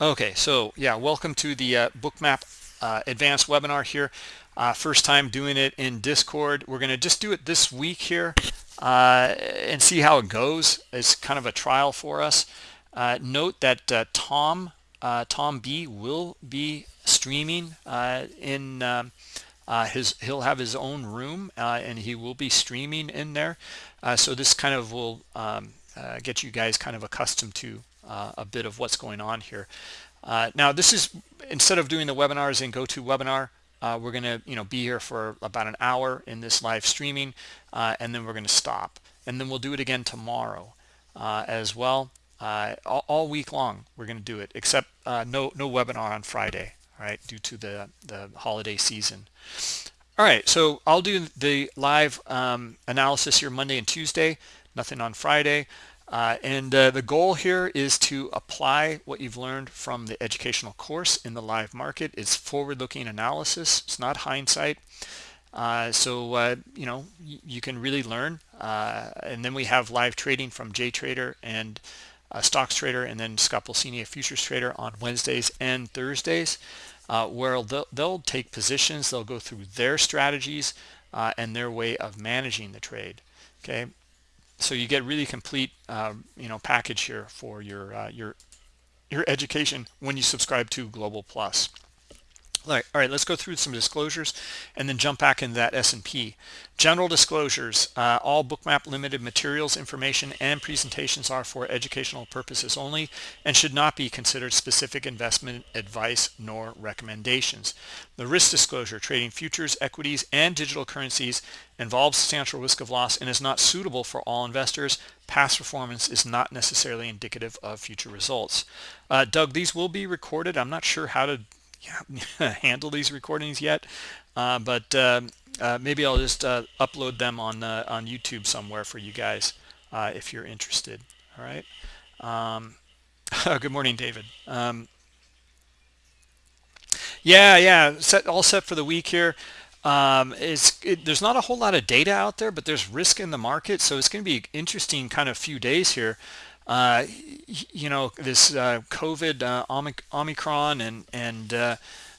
Okay, so yeah, welcome to the uh, Bookmap uh, advanced webinar here. Uh, first time doing it in Discord. We're going to just do it this week here uh, and see how it goes. It's kind of a trial for us. Uh, note that uh, Tom Tom B will be streaming in um, his. He'll have his own room and he will be streaming in there. so this kind of will um, get you guys kind of accustomed to uh, a bit of what's going on here. Uh, now this is instead of doing the webinars in GoToWebinar, uh, we're going to you know be here for about an hour in this live streaming, uh, and then we're going to stop, and then we'll do it again tomorrow uh, as well. Uh, all, all, week long we're going to do it, except no no webinar on Friday, right? Due to the the holiday season. All right, so I'll do the live um, analysis here Monday and Tuesday. Nothing on Friday. Uh, and uh, the goal here is to apply what you've learned from the educational course in the live market. It's forward-looking analysis. It's not hindsight. Uh, so, uh, you know, you can really learn. Uh, and then we have live trading from JTrader and uh, Stocks Trader and then Scott Pulcini, a futures trader on Wednesdays and Thursdays, where they'll, they'll, take positions. They'll go through their strategies and their way of managing the trade. Okay, so you get really complete um, you know package here for your uh, your your education when you subscribe to global plus all right, all right, let's go through some disclosures and then jump back into that S&P. General disclosures, uh, all bookmap limited materials, information, and presentations are for educational purposes only and should not be considered specific investment advice nor recommendations. The risk disclosure, trading futures, equities, and digital currencies involves substantial risk of loss and is not suitable for all investors. Past performance is not necessarily indicative of future results. Uh, Doug, these will be recorded. I'm not sure how to handle these recordings yet, uh, but uh, uh, maybe I'll just uh, upload them on uh, on YouTube somewhere for you guys uh, if you're interested. All right. Um, good morning, David. Um, yeah, yeah, set all set for the week here. Um, it's it, there's not a whole lot of data out there, but there's risk in the market, so it's going to be interesting kind of few days here uh, you know, this uh, COVID, uh, Omicron, and and uh,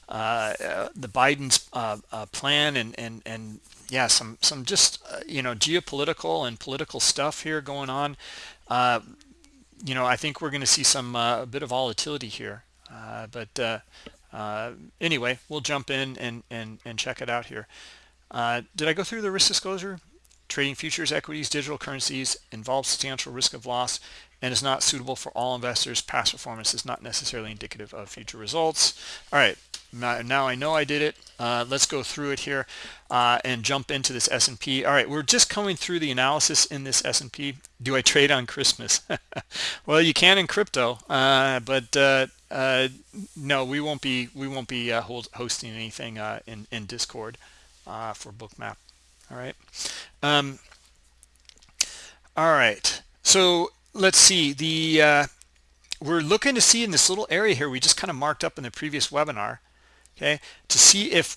uh, the Biden's uh, plan, and and and yeah, some some just you know geopolitical and political stuff here going on. you know, I think we're going to see some a bit of volatility here, but anyway, we'll jump in and and and check it out here. did I go through the risk disclosure? Trading futures, equities, digital currencies involves substantial risk of loss and is not suitable for all investors. Past performance is not necessarily indicative of future results. All right, now I know I did it. Uh, let's go through it here uh, and jump into this S&P. All right, we're just coming through the analysis in this S&P. Do I trade on Christmas? well, you can in crypto, uh, but uh, uh, no, we won't be we won't be uh, hold, hosting anything in in Discord for Bookmap. All right. Um, all right. So let's see the uh, we're looking to see in this little area here we just kind of marked up in the previous webinar okay to see if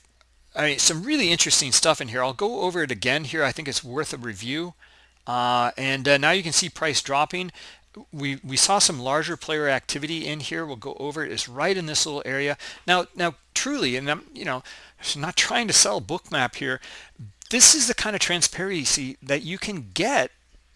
I mean some really interesting stuff in here. I'll go over it again here I think it's worth a review. Uh, and uh, now you can see price dropping. We we saw some larger player activity in here we'll go over it it's right in this little area. Now now truly and I'm you know not trying to sell bookmap here this is the kind of transparency that you can get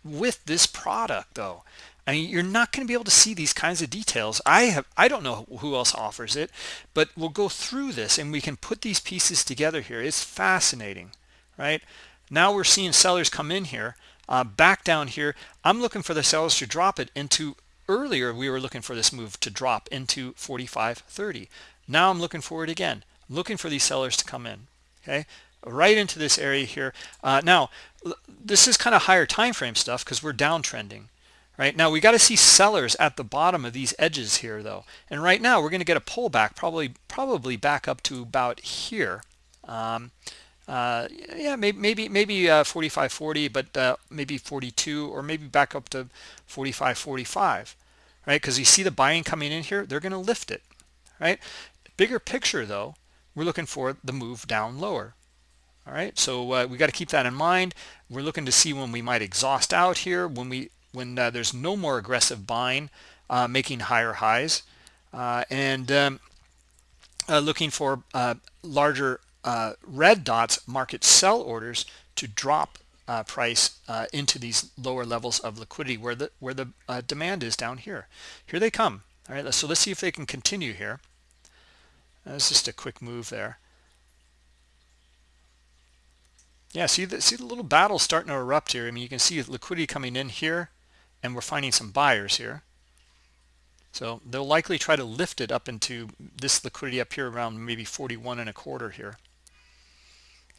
with this product though I mean, you're not going to be able to see these kinds of details. I have, I don't know who else offers it, but we'll go through this and we can put these pieces together here. It's fascinating, right? Now we're seeing sellers come in here, uh, back down here. I'm looking for the sellers to drop it into earlier. We were looking for this move to drop into 45.30. Now I'm looking for it again, looking for these sellers to come in. Okay, right into this area here. Uh, now, this is kind of higher time frame stuff because we're downtrending. Right now, we got to see sellers at the bottom of these edges here, though. And right now, we're going to get a pullback, probably probably back up to about here. Um, uh, yeah, maybe maybe maybe uh, 45, 40, but uh, maybe 42, or maybe back up to 45, 45, right? Because you see the buying coming in here, they're going to lift it, right? Bigger picture, though, we're looking for the move down lower, all right so uh, we got to keep that in mind. We're looking to see when we might exhaust out here when we when uh, there's no more aggressive buying uh, making higher highs. Uh, and um, uh, looking for uh, larger red dots market sell orders to drop price into these lower levels of liquidity where the where the demand is down here. Here they come. All right so let's see if they can continue here. That's just a quick move there yeah see the see the little battle starting to erupt here. I mean you can see liquidity coming in here and we're finding some buyers here. So they'll likely try to lift it up into this liquidity up here around maybe 41 and a quarter here.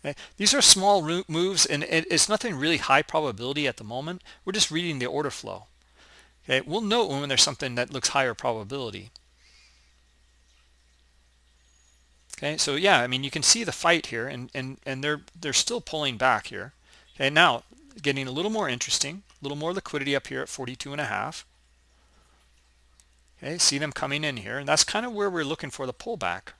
Okay these are small moves and it's nothing really high probability at the moment. We're just reading the order flow. Okay we'll know when there's something that looks higher probability okay so yeah i mean you can see the fight here and and and they're they're still pulling back here. Okay now getting a little more interesting a little more liquidity up here at 42 and a half. Okay see them coming in here and that's kind of where we're looking for the pullback.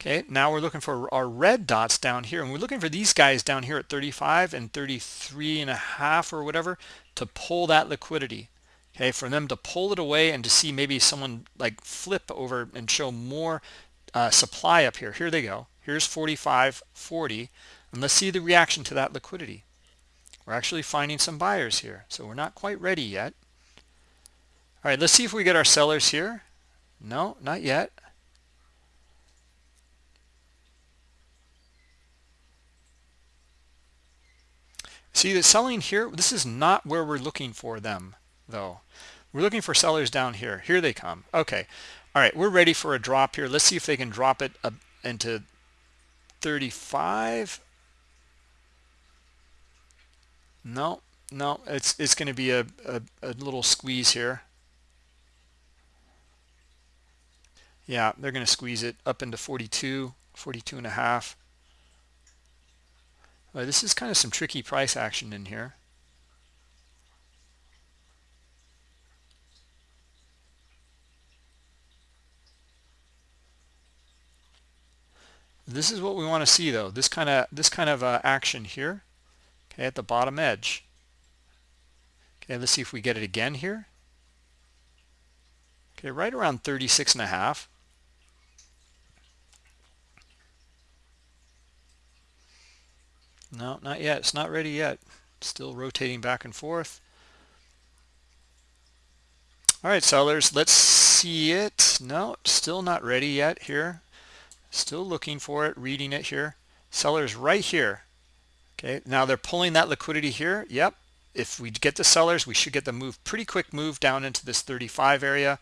Okay now we're looking for our red dots down here and we're looking for these guys down here at 35 and 33 and a half or whatever to pull that liquidity okay for them to pull it away and to see maybe someone like flip over and show more uh, supply up here. Here they go. Here's 45 40 and let's see the reaction to that liquidity. We're actually finding some buyers here so we're not quite ready yet. All right let's see if we get our sellers here. No not yet. See the selling here this is not where we're looking for them though. We're looking for sellers down here. Here they come. Okay. All right. We're ready for a drop here. Let's see if they can drop it up into 35 no no. It's it's going to be a, a, a little squeeze here. Yeah they're going to squeeze it up into 42 42 and a half. This is kind of some tricky price action in here this is what we want to see though. This kind of this kind of uh, action here okay at the bottom edge. Okay let's see if we get it again here. Okay right around 36 and a half. No not yet. It's not ready yet. Still rotating back and forth. All right sellers let's see it. No still not ready yet here still looking for it reading it here. Sellers right here. Okay now they're pulling that liquidity here. Yep if we get the sellers we should get the move pretty quick move down into this 35 area.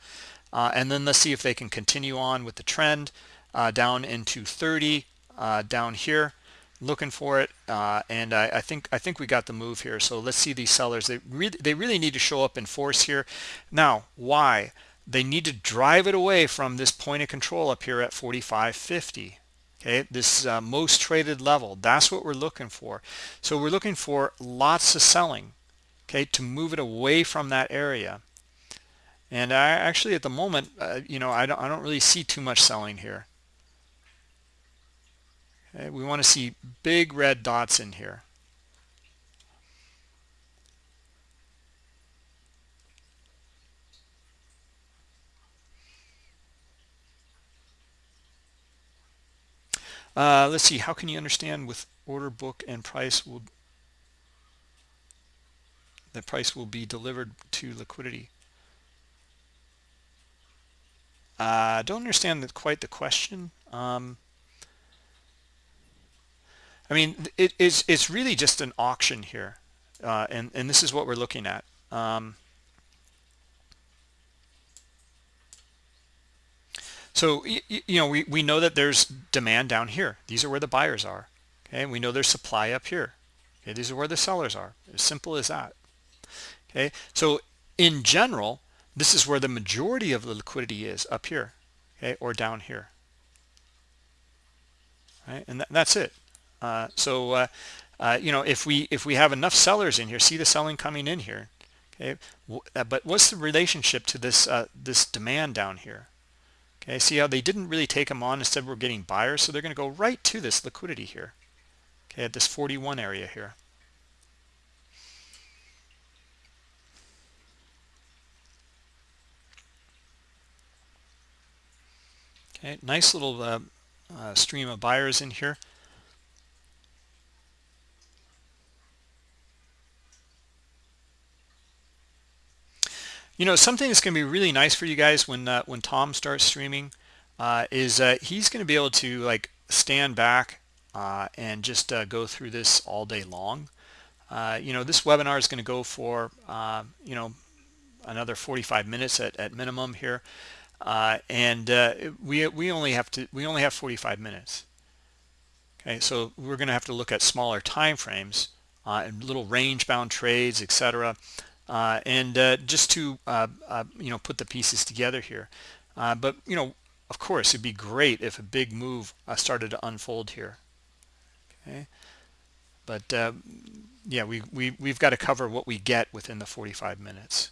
Uh, and then let's see if they can continue on with the trend uh, down into 30 uh, down here. Looking for it uh, and I, I, think I think we got the move here. So let's see these sellers. They really they really need to show up in force here. Now why they need to drive it away from this point of control up here at 45.50 okay? This uh, most traded level. That's what we're looking for. So we're looking for lots of selling okay to move it away from that area. And I actually at the moment uh, you know I don't, I don't really see too much selling here. Okay, we want to see big red dots in here Uh, let's see, how can you understand with order book and price will the price will be delivered to liquidity? I uh, don't understand quite the question. Um, I mean, it is it's really just an auction here, uh, and and this is what we're looking at. Um, So, you know, we, we know that there's demand down here. These are where the buyers are. Okay, we know there's supply up here. Okay, these are where the sellers are. As simple as that. Okay, so in general, this is where the majority of the liquidity is up here, okay, or down here. Right, and that, that's it. Uh, so, uh, uh, you know, if we if we have enough sellers in here, see the selling coming in here, okay. Uh, but what's the relationship to this uh, this demand down here? okay see how they didn't really take them on instead we're getting buyers so they're going to go right to this liquidity here. Okay at this 41 area here. Okay nice little uh, uh, stream of buyers in here. You know something that's going to be really nice for you guys when uh, when Tom starts streaming uh, is uh, he's going to be able to like stand back uh, and just uh, go through this all day long. Uh, you know this webinar is going to go for you know another 45 minutes at, at minimum here. And we we only have to we only have 45 minutes. Okay so we're going to have to look at smaller time frames and little range bound trades etc uh, and uh, just to uh, uh, you know put the pieces together here. Uh, but you know of course it'd be great if a big move started to unfold here. Okay? But yeah we, we we've got to cover what we get within the 45 minutes.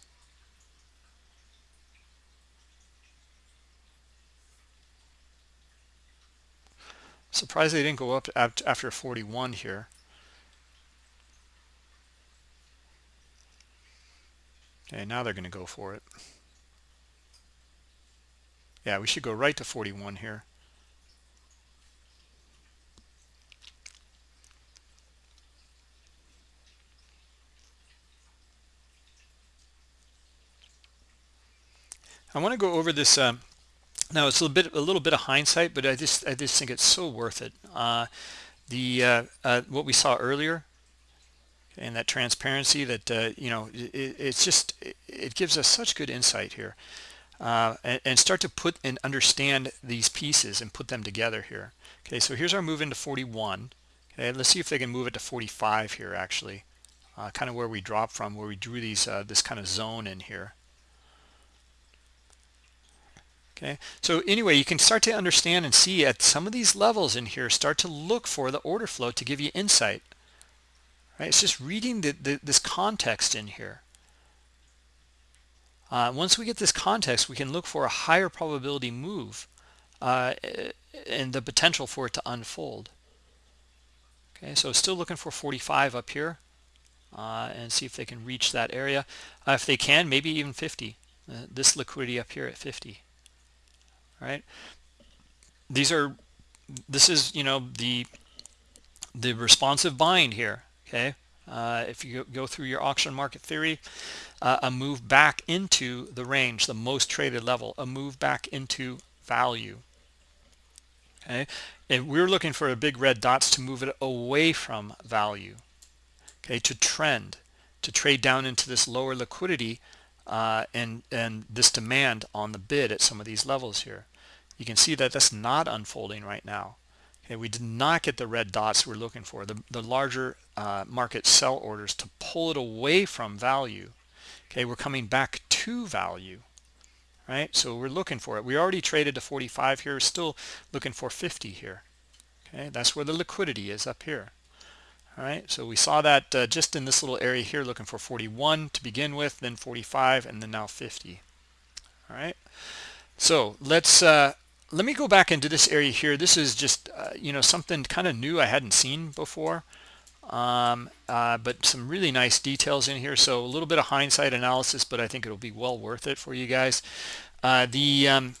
Surprised they didn't go up after 41 here Okay, now they're going to go for it. Yeah, we should go right to 41 here. I want to go over this. Um, now it's a little bit a little bit of hindsight, but I just I just think it's so worth it. Uh, the uh, uh, what we saw earlier and that transparency that uh, you know it, it's just it gives us such good insight here uh, and, and, start to put and understand these pieces and put them together here. Okay so here's our move into 41 okay let's see if they can move it to 45 here actually uh, kind of where we dropped from where we drew these uh, this kind of zone in here. Okay so anyway you can start to understand and see at some of these levels in here start to look for the order flow to give you insight right? It's just reading the, the, this context in here. Uh, once we get this context we can look for a higher probability move uh, and the potential for it to unfold. Okay so still looking for 45 up here uh, and see if they can reach that area. Uh, if they can maybe even 50 uh, this liquidity up here at 50 all right? These are this is you know the the responsive bind here okay? Uh, if you go through your auction market theory uh, a move back into the range the most traded level a move back into value okay? And we're looking for a big red dots to move it away from value okay? To trend to trade down into this lower liquidity uh, and and this demand on the bid at some of these levels here. You can see that that's not unfolding right now Okay, we did not get the red dots we're looking for, the, the larger uh, market sell orders to pull it away from value. Okay, we're coming back to value, right? So we're looking for it. We already traded to 45 here, still looking for 50 here. Okay, that's where the liquidity is up here. All right, so we saw that uh, just in this little area here, looking for 41 to begin with, then 45, and then now 50. All right, so let's uh, let me go back into this area here. This is just uh, you know something kind of new I hadn't seen before. Um, uh, but some really nice details in here. So a little bit of hindsight analysis but I think it'll be well worth it for you guys. Uh, the um,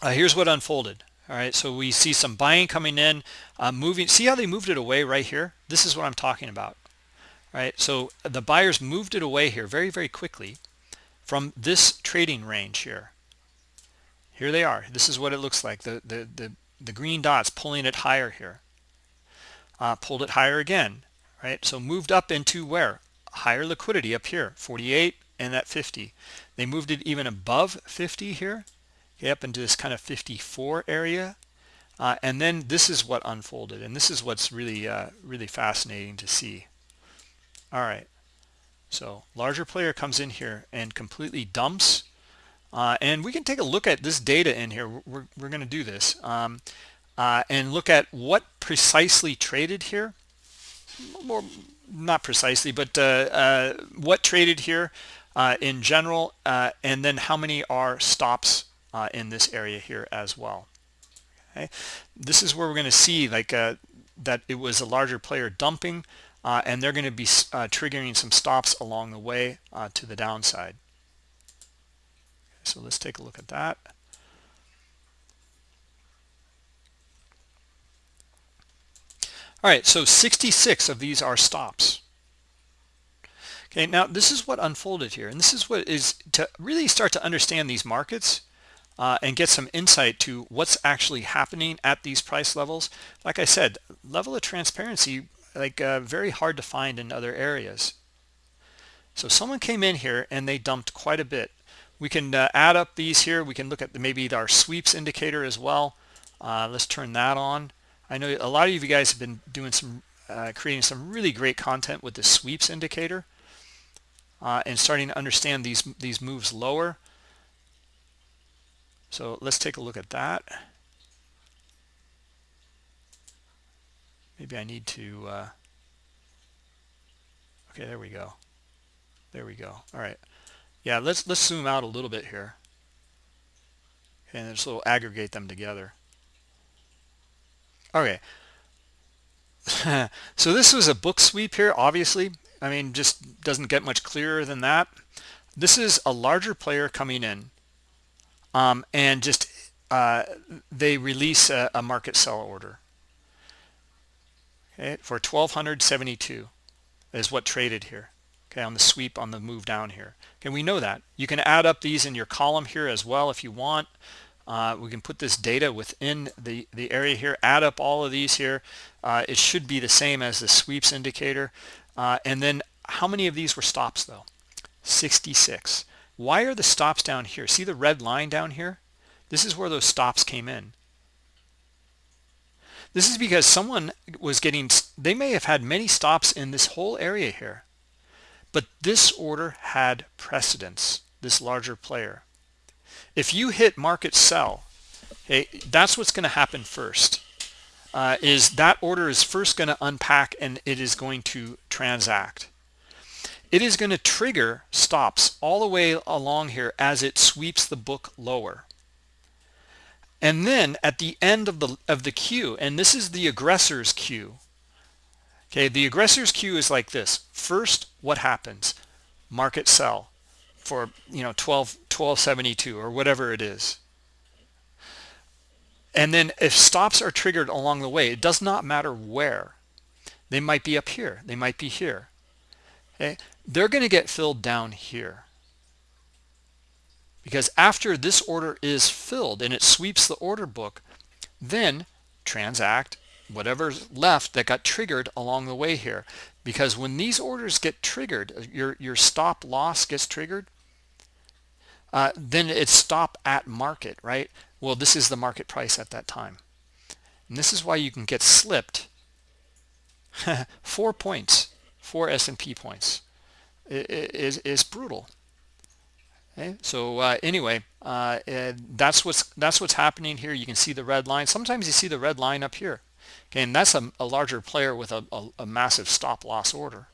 uh, here's what unfolded. All right so we see some buying coming in uh, moving see how they moved it away right here? This is what I'm talking about. Right so the buyers moved it away here very very quickly from this trading range here here they are. This is what it looks like. The the the, the green dots pulling it higher here. Uh, pulled it higher again right? So moved up into where? Higher liquidity up here 48 and that 50 they moved it even above 50 here okay, up into this kind of 54 area. Uh, and then this is what unfolded and this is what's really uh, really fascinating to see. All right. So larger player comes in here and completely dumps uh, and we can take a look at this data in here. We're, we're going to do this um, uh, and look at what precisely traded here. More, not precisely, but uh, uh what traded here uh, in general, uh, and then how many are stops in this area here as well. Okay, this is where we're going to see like that it was a larger player dumping, and they're going to be triggering some stops along the way to the downside so let's take a look at that. All right so 66 of these are stops. Okay now this is what unfolded here and this is what is to really start to understand these markets uh, and get some insight to what's actually happening at these price levels. Like I said level of transparency like uh, very hard to find in other areas. So someone came in here and they dumped quite a bit we can uh, add up these here. We can look at the, maybe our sweeps indicator as well. Uh, let's turn that on. I know a lot of you guys have been doing some uh, creating some really great content with the sweeps indicator uh, and starting to understand these these moves lower. So let's take a look at that. Maybe I need to uh, okay there we go. There we go. All right yeah let's let's zoom out a little bit here. And just little aggregate them together. Okay. So this was a book sweep here obviously. I mean just doesn't get much clearer than that. This is a larger player coming in. Um, and just uh, they release a, a, market sell order. Okay for 1272 is what traded here okay on the sweep on the move down here. Okay we know that. You can add up these in your column here as well if you want. Uh, we can put this data within the the area here add up all of these here. Uh, it should be the same as the sweeps indicator. Uh, and then how many of these were stops though? 66 why are the stops down here? See the red line down here? This is where those stops came in. This is because someone was getting they may have had many stops in this whole area here but this order had precedence this larger player. If you hit market sell okay that's what's going to happen first uh, is that order is first going to unpack and it is going to transact. It is going to trigger stops all the way along here as it sweeps the book lower. And then at the end of the of the queue and this is the aggressor's queue okay the aggressor's queue is like this. First what happens? Market sell for you know 12 1272 or whatever it is. And then if stops are triggered along the way it does not matter where. They might be up here. They might be here. Okay? They're going to get filled down here. Because after this order is filled and it sweeps the order book then transact whatever's left that got triggered along the way here. Because when these orders get triggered your your stop loss gets triggered uh, then it's stop at market right? Well this is the market price at that time. And this is why you can get slipped four points four S&P points. Is is brutal. Okay? So uh, anyway uh, that's what's that's what's happening here. You can see the red line. Sometimes you see the red line up here okay and that's a, a larger player with a, a, a massive stop loss order.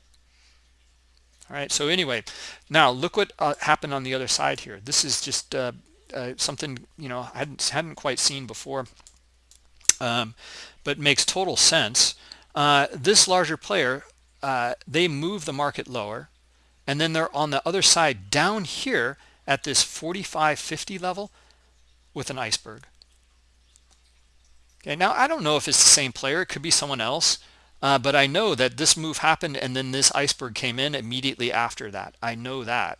All right so anyway now look what uh, happened on the other side here. This is just uh, uh, something you know I hadn't hadn't quite seen before um, but makes total sense. Uh, this larger player uh, they move the market lower and then they're on the other side down here at this 4550 level with an iceberg okay now I don't know if it's the same player it could be someone else uh, but I know that this move happened and then this iceberg came in immediately after that. I know that.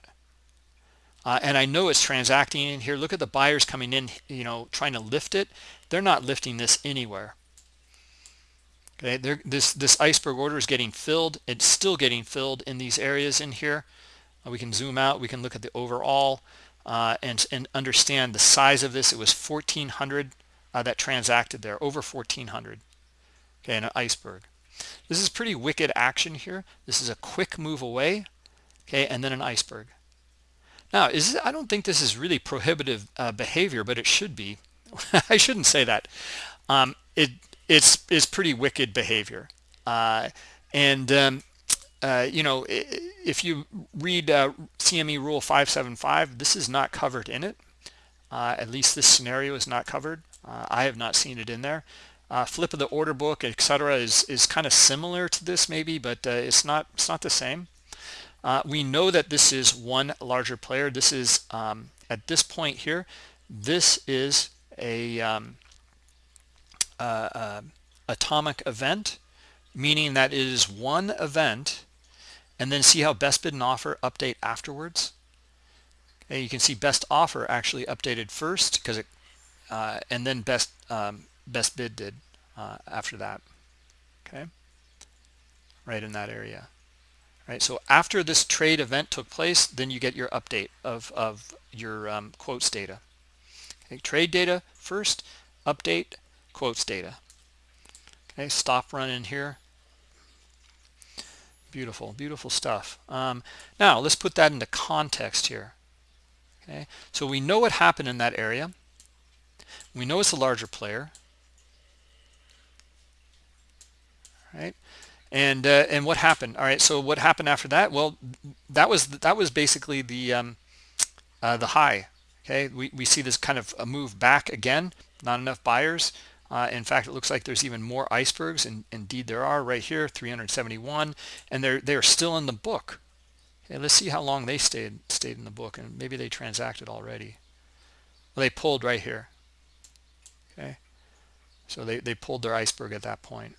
Uh, and I know it's transacting in here. Look at the buyers coming in, you know, trying to lift it. They're not lifting this anywhere. Okay, this this iceberg order is getting filled. It's still getting filled in these areas in here. Uh, we can zoom out. We can look at the overall uh, and and understand the size of this. It was 1,400 uh, that transacted there, over 1,400. Okay, an iceberg. This is pretty wicked action here. This is a quick move away, okay, and then an iceberg. Now, is I don't think this is really prohibitive uh, behavior, but it should be. I shouldn't say that. Um, it it's it's pretty wicked behavior, uh, and um, uh, you know if you read uh, CME Rule 575, this is not covered in it. Uh, at least this scenario is not covered. Uh, I have not seen it in there. Uh, flip of the order book etc is is kind of similar to this maybe but uh, it's not it's not the same. Uh, we know that this is one larger player. This is um, at this point here this is a um, uh, uh, atomic event meaning that it is one event and then see how best bid and offer update afterwards? Okay you can see best offer actually updated first because it uh, and then best um, best bid did uh, after that. Okay? Right in that area. Right? So after this trade event took place then you get your update of of your um, quotes data. Okay? Trade data first update quotes data. Okay? Stop run in here. Beautiful beautiful stuff. Um, now let's put that into context here. Okay? So we know what happened in that area we know it's a larger player. Right and uh, and what happened? All right so what happened after that? Well that was that was basically the um, uh, the high. Okay we, we see this kind of a move back again. Not enough buyers. Uh, in fact it looks like there's even more icebergs and indeed there are right here 371 and they're they're still in the book. Okay let's see how long they stayed stayed in the book and maybe they transacted already. Well, they pulled right here okay. So they, they pulled their iceberg at that point.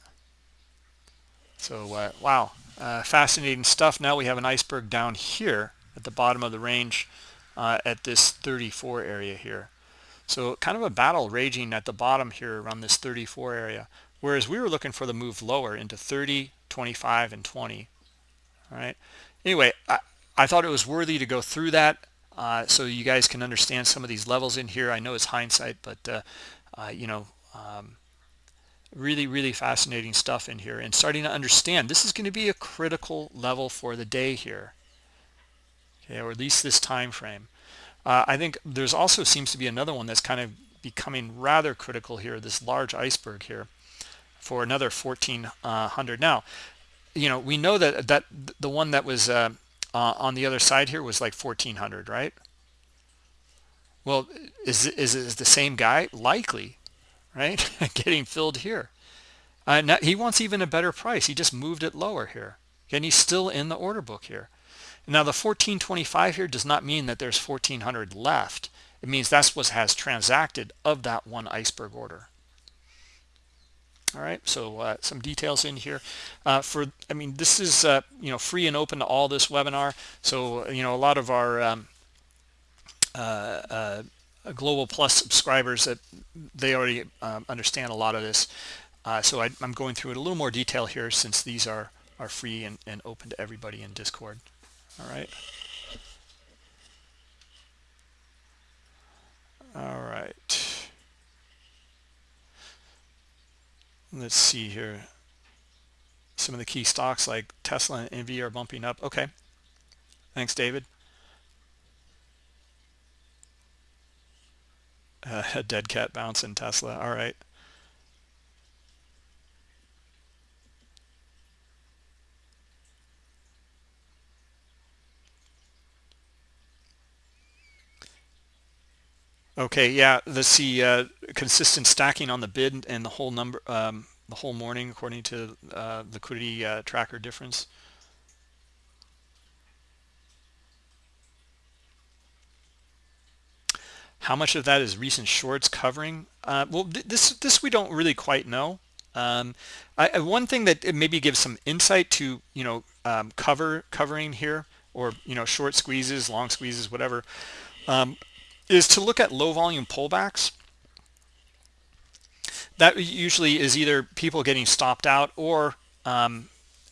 So uh, wow uh, fascinating stuff. Now we have an iceberg down here at the bottom of the range uh, at this 34 area here. So kind of a battle raging at the bottom here around this 34 area whereas we were looking for the move lower into 30 25 and 20 all right. Anyway I, I thought it was worthy to go through that. Uh, so you guys can understand some of these levels in here. I know it's hindsight but uh, uh, you know um, really really fascinating stuff in here and starting to understand this is going to be a critical level for the day here okay or at least this time frame. Uh, I think there's also seems to be another one that's kind of becoming rather critical here this large iceberg here for another 1400 now you know we know that that the one that was uh, uh, on the other side here was like 1400 right well is is the same guy? Likely right? Getting filled here. Uh, now he wants even a better price. He just moved it lower here. And he's still in the order book here. Now the 1425 here does not mean that there's 1400 left. It means that's what has transacted of that one iceberg order. All right so uh, some details in here. Uh, for i mean this is uh, you know free and open to all this webinar. So you know a lot of our um, global plus subscribers that they already um, understand a lot of this. Uh, so I, am going through it a little more detail here since these are are free and, and open to everybody in discord. All right. All right. Let's see here. Some of the key stocks like tesla and nvidia are bumping up. Okay. Thanks david uh, a dead cat bounce in Tesla. All right. Okay, yeah, let's see uh, consistent stacking on the bid and the whole number, um, the whole morning according to uh, liquidity uh, tracker difference. How much of that is recent shorts covering? Uh, well, th this this we don't really quite know. Um, I, one thing that maybe gives some insight to you know um, cover covering here or you know short squeezes, long squeezes, whatever, um, is to look at low volume pullbacks. That usually is either people getting stopped out or um,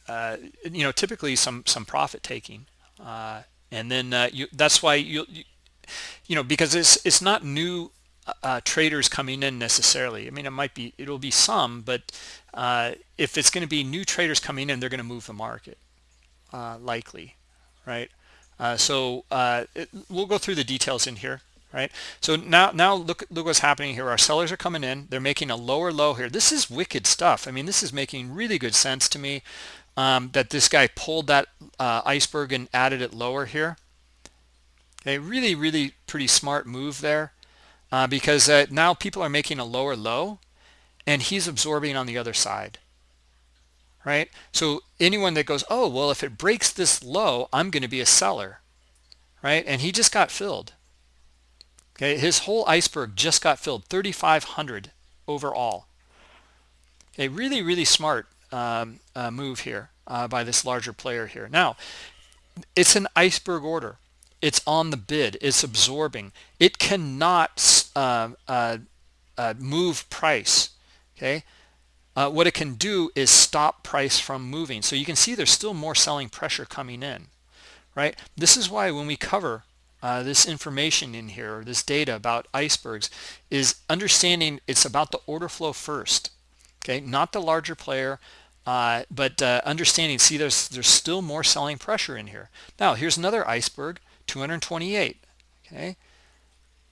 uh, you know typically some some profit taking, uh, and then uh, you, that's why you, you you know, because it's it's not new uh, traders coming in necessarily. I mean, it might be, it'll be some, but uh, if it's going to be new traders coming in, they're going to move the market, uh, likely, right? Uh, so uh, it, we'll go through the details in here, right? So now, now look, look what's happening here. Our sellers are coming in. They're making a lower low here. This is wicked stuff. I mean, this is making really good sense to me um, that this guy pulled that uh, iceberg and added it lower here a really, really pretty smart move there uh, because uh, now people are making a lower low and he's absorbing on the other side, right? So anyone that goes, oh, well, if it breaks this low, I'm going to be a seller, right? And he just got filled. Okay, his whole iceberg just got filled, 3,500 overall. Okay, really, really smart um, uh, move here uh, by this larger player here. Now, it's an iceberg order. It's on the bid. It's absorbing. It cannot uh, uh, uh, move price. Okay. Uh, what it can do is stop price from moving. So you can see there's still more selling pressure coming in, right? This is why when we cover uh, this information in here, this data about icebergs, is understanding it's about the order flow first, okay? Not the larger player, uh, but understanding, see, there's there's still more selling pressure in here. Now, here's another iceberg, 228, okay?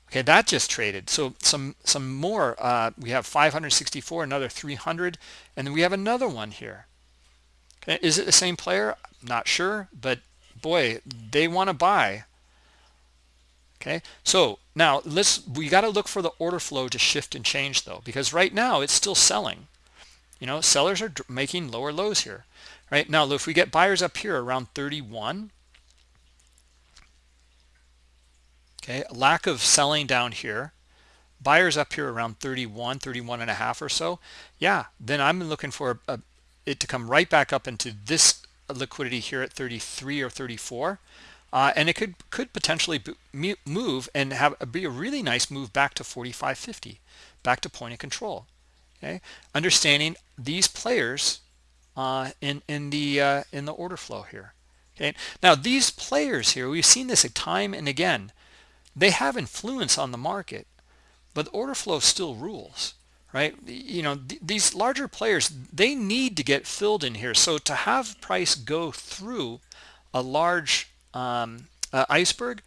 Okay, that just traded. So some some more. Uh, we have 564, another 300, and then we have another one here. Okay, is it the same player? Not sure, but boy, they want to buy. Okay, so now let's we got to look for the order flow to shift and change though, because right now it's still selling. You know, sellers are making lower lows here. Right now, if we get buyers up here around 31, okay lack of selling down here. Buyers up here around 31 31 and a half or so. Yeah then i'm looking for a, it to come right back up into this liquidity here at 33 or 34 uh, and it could could potentially move and have be a really nice move back to 45.50 back to point of control. Okay understanding these players uh, in in the uh, in the order flow here. Okay now these players here we've seen this a time and again they have influence on the market but order flow still rules right? You know th these larger players they need to get filled in here. So to have price go through a large um, uh, iceberg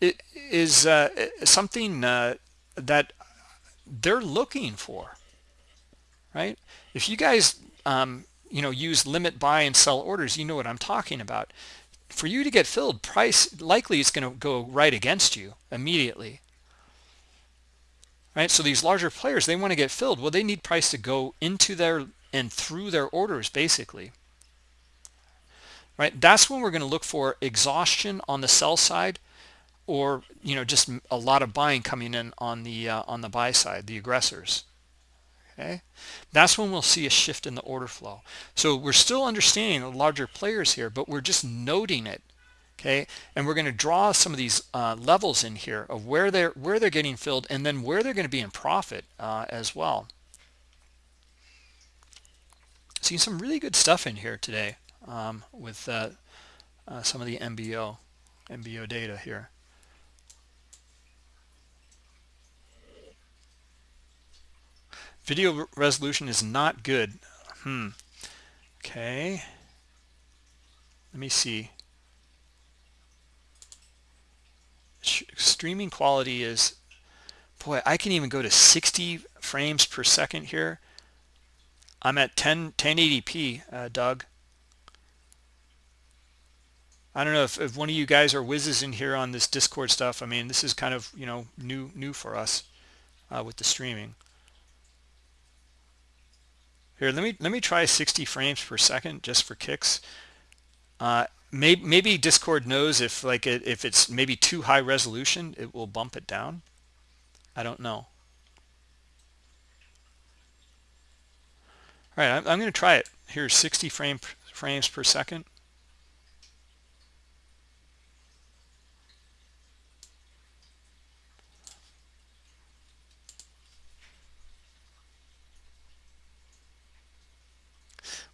it is uh, something uh, that they're looking for right? If you guys um, you know use limit buy and sell orders you know what I'm talking about for you to get filled price likely is going to go right against you immediately. Right? So these larger players they want to get filled. Well they need price to go into their and through their orders basically. Right? That's when we're going to look for exhaustion on the sell side or you know just a lot of buying coming in on the uh, on the buy side the aggressors okay? That's when we'll see a shift in the order flow. So we're still understanding the larger players here but we're just noting it okay? And we're going to draw some of these uh, levels in here of where they're where they're getting filled and then where they're going to be in profit uh, as well. Seeing some really good stuff in here today um, with uh, uh some of the MBO MBO data here Video resolution is not good. Hmm. Okay. Let me see. Streaming quality is, boy, I can even go to 60 frames per second here. I'm at 10, 1080p, uh, Doug. I don't know if, if one of you guys are whizzes in here on this Discord stuff. I mean, this is kind of, you know, new new for us uh, with the streaming. Here, let me let me try 60 frames per second just for kicks. Uh, maybe, maybe Discord knows if like it, if it's maybe too high resolution, it will bump it down. I don't know. All right, I'm, I'm going to try it. Here's 60 frame, frames per second.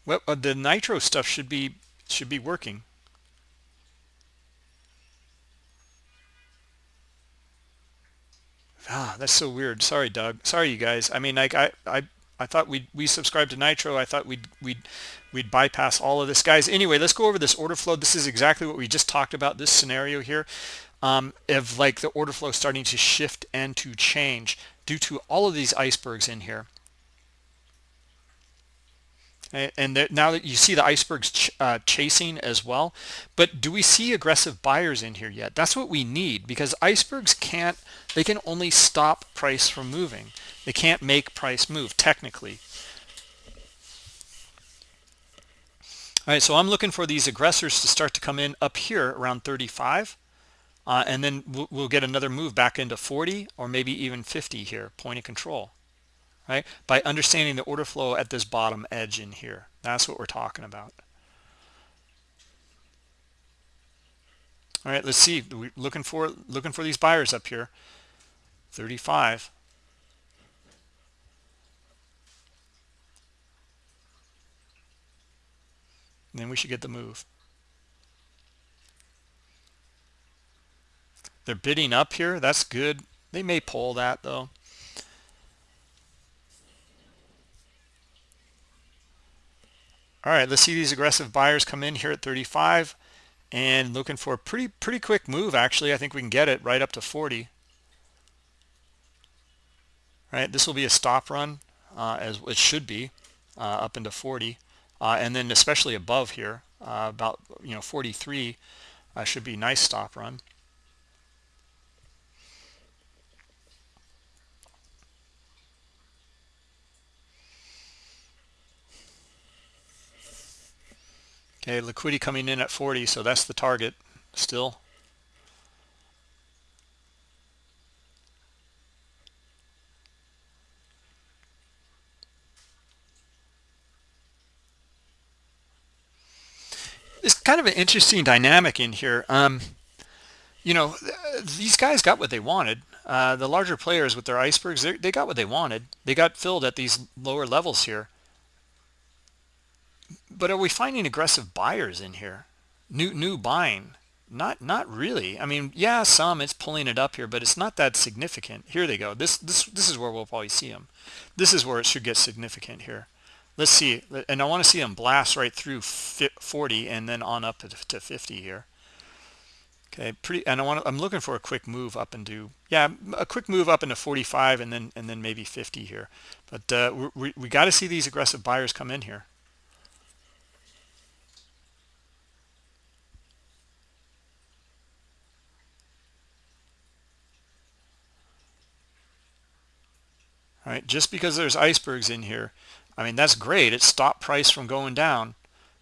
Well, uh, the nitro stuff should be should be working. Ah, that's so weird. Sorry, Doug. Sorry, you guys. I mean, like I I I thought we we subscribed to Nitro. I thought we'd we'd we'd bypass all of this, guys. Anyway, let's go over this order flow. This is exactly what we just talked about. This scenario here, um, of like the order flow starting to shift and to change due to all of these icebergs in here and now that you see the icebergs ch uh, chasing as well but do we see aggressive buyers in here yet? That's what we need because icebergs can't they can only stop price from moving. They can't make price move technically. All right so i'm looking for these aggressors to start to come in up here around 35 uh, and then we'll, we'll get another move back into 40 or maybe even 50 here point of control right? By understanding the order flow at this bottom edge in here. That's what we're talking about. All right, let's see. We're looking for looking for these buyers up here. 35. And then we should get the move. They're bidding up here. That's good. They may pull that though. All right, let's see these aggressive buyers come in here at 35 and looking for a pretty pretty quick move actually. I think we can get it right up to 40. Right, this will be a stop run uh, as it should be uh, up into 40 uh, and then especially above here uh, about you know 43 uh, should be nice stop run. Okay, liquidity coming in at 40, so that's the target still. It's kind of an interesting dynamic in here. Um, you know, these guys got what they wanted. Uh, the larger players with their icebergs, they got what they wanted. They got filled at these lower levels here but are we finding aggressive buyers in here? New new buying? Not not really. I mean yeah some it's pulling it up here but it's not that significant. Here they go. This this this is where we'll probably see them this is where it should get significant here. Let's see. And i want to see them blast right through 40 and then on up to 50 here. Okay pretty and i want to, i'm looking for a quick move up and do yeah a quick move up into 45 and then and then maybe 50 here. But uh, we, we got to see these aggressive buyers come in here right? Just because there's icebergs in here i mean that's great. It stopped price from going down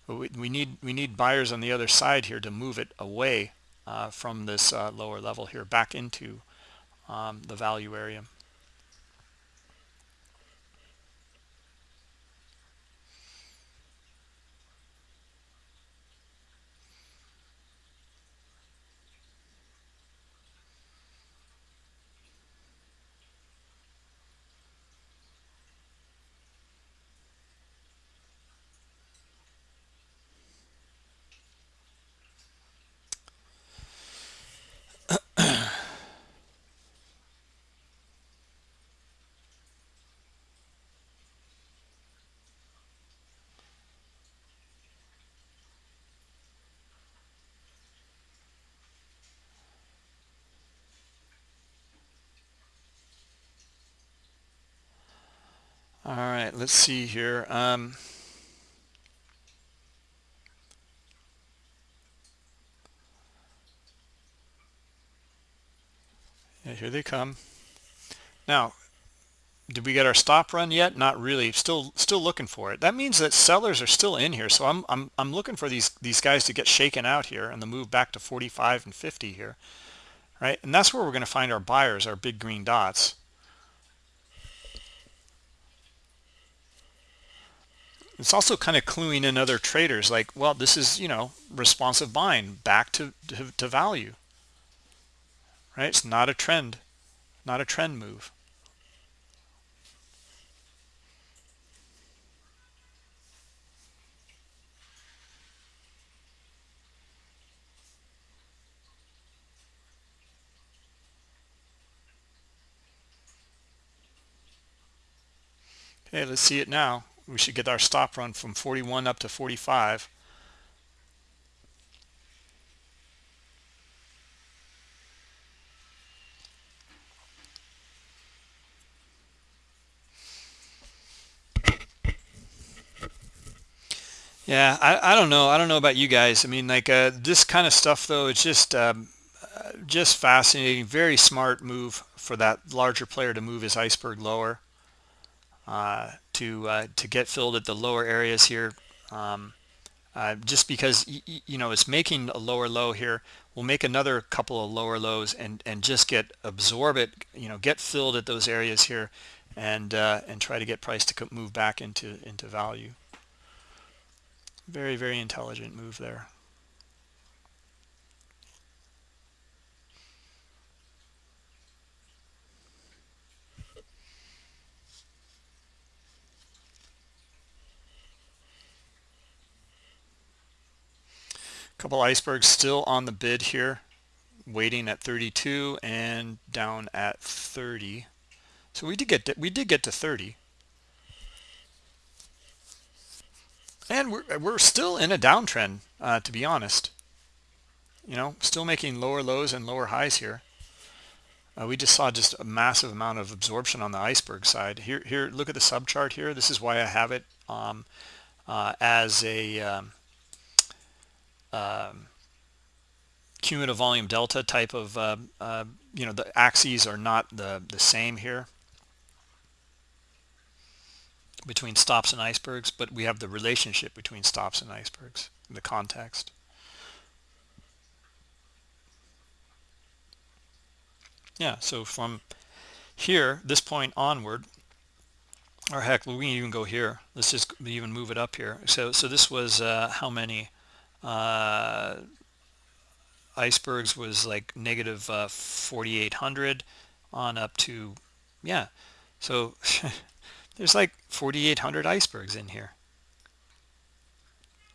but we, we need we need buyers on the other side here to move it away uh, from this uh, lower level here back into um, the value area all right let's see here um, yeah, here they come. Now did we get our stop run yet? Not really. Still still looking for it. That means that sellers are still in here so i'm i'm, I'm looking for these these guys to get shaken out here and the move back to 45 and 50 here right? And that's where we're going to find our buyers our big green dots it's also kind of cluing in other traders like well this is you know responsive buying back to, to, to value. Right? It's not a trend not a trend move. Okay let's see it now we should get our stop run from 41 up to 45 yeah I, I don't know i don't know about you guys. I mean like uh, this kind of stuff though it's just um, uh, just fascinating very smart move for that larger player to move his iceberg lower. Uh, to uh, to get filled at the lower areas here. Um, uh, just because you know it's making a lower low here we'll make another couple of lower lows and and just get absorb it you know get filled at those areas here and uh, and try to get price to move back into into value. Very very intelligent move there couple icebergs still on the bid here waiting at 32 and down at 30 so we did get to, we did get to 30 and we're, we're still in a downtrend uh, to be honest. You know still making lower lows and lower highs here. Uh, we just saw just a massive amount of absorption on the iceberg side. Here here look at the sub chart here. This is why I have it um, uh, as a um, um, cumulative volume delta type of uh, uh, you know the axes are not the the same here between stops and icebergs but we have the relationship between stops and icebergs in the context. Yeah so from here this point onward or heck we can even go here. Let's just even move it up here. So so this was uh, how many uh, icebergs was like negative uh, 4800 on up to yeah. So there's like 4800 icebergs in here.